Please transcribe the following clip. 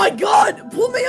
my god! Pull me!